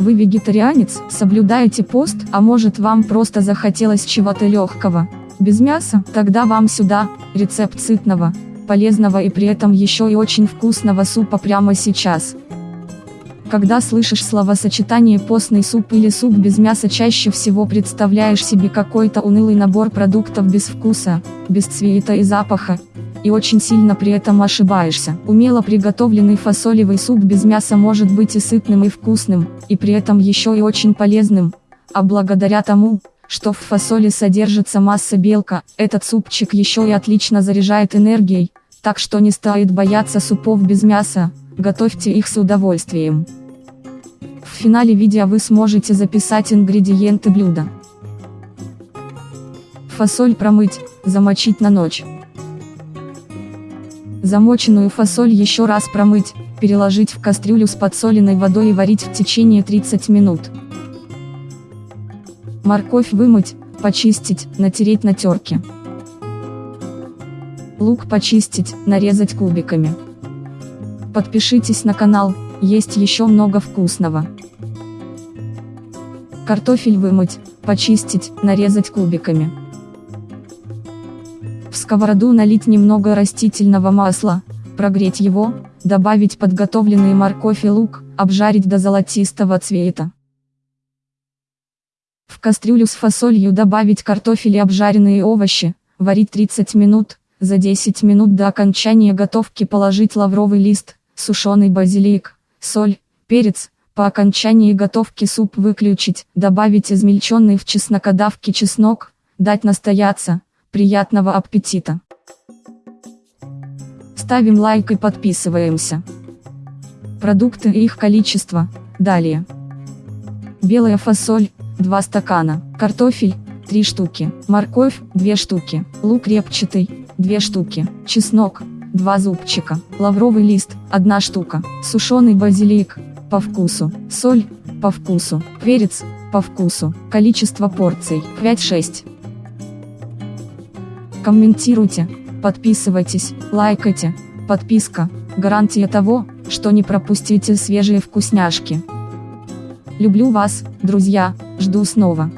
Вы вегетарианец, соблюдаете пост, а может вам просто захотелось чего-то легкого, без мяса? Тогда вам сюда, рецепт сытного, полезного и при этом еще и очень вкусного супа прямо сейчас. Когда слышишь словосочетание постный суп или суп без мяса чаще всего представляешь себе какой-то унылый набор продуктов без вкуса, без цвета и запаха, и очень сильно при этом ошибаешься. Умело приготовленный фасолевый суп без мяса может быть и сытным и вкусным, и при этом еще и очень полезным, а благодаря тому, что в фасоли содержится масса белка, этот супчик еще и отлично заряжает энергией, так что не стоит бояться супов без мяса, готовьте их с удовольствием. В финале видео вы сможете записать ингредиенты блюда. Фасоль промыть, замочить на ночь. Замоченную фасоль еще раз промыть, переложить в кастрюлю с подсоленной водой и варить в течение 30 минут. Морковь вымыть, почистить, натереть на терке. Лук почистить, нарезать кубиками. Подпишитесь на канал, есть еще много вкусного. Картофель вымыть, почистить, нарезать кубиками. В сковороду налить немного растительного масла, прогреть его, добавить подготовленные морковь и лук, обжарить до золотистого цвета. В кастрюлю с фасолью добавить картофель и обжаренные овощи, варить 30 минут, за 10 минут до окончания готовки положить лавровый лист, сушеный базилик, соль, перец, по окончании готовки суп выключить, добавить измельченный в чеснокодавке чеснок, дать настояться, Приятного аппетита! Ставим лайк и подписываемся. Продукты и их количество, далее. Белая фасоль, 2 стакана, картофель, 3 штуки, морковь, 2 штуки, лук репчатый, 2 штуки, чеснок, 2 зубчика, лавровый лист, 1 штука, сушеный базилик, по вкусу, соль, по вкусу, перец, по вкусу, количество порций, 5-6. Комментируйте, подписывайтесь, лайкайте, подписка, гарантия того, что не пропустите свежие вкусняшки. Люблю вас, друзья, жду снова.